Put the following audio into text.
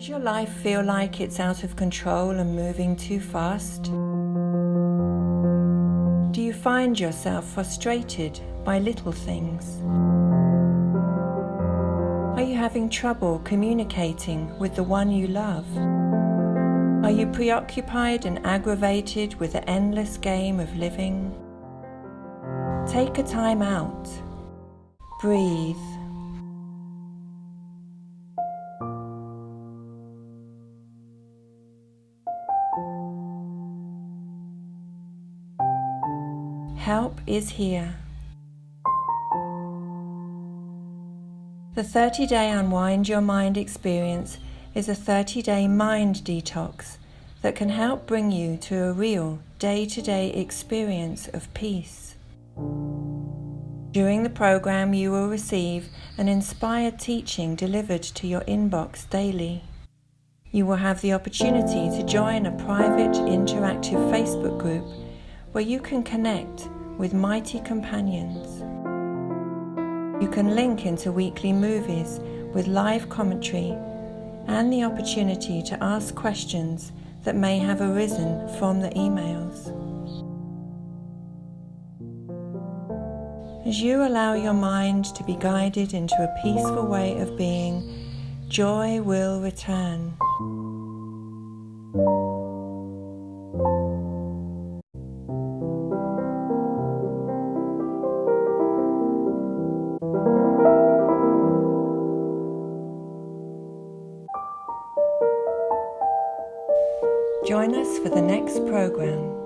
Does your life feel like it's out of control and moving too fast? Do you find yourself frustrated by little things? Are you having trouble communicating with the one you love? Are you preoccupied and aggravated with the endless game of living? Take a time out. Breathe. Help is here. The 30 day Unwind Your Mind experience is a 30 day mind detox that can help bring you to a real day to day experience of peace. During the program, you will receive an inspired teaching delivered to your inbox daily. You will have the opportunity to join a private interactive Facebook group where you can connect with mighty companions. You can link into weekly movies with live commentary and the opportunity to ask questions that may have arisen from the emails. As you allow your mind to be guided into a peaceful way of being, joy will return. Join us for the next program.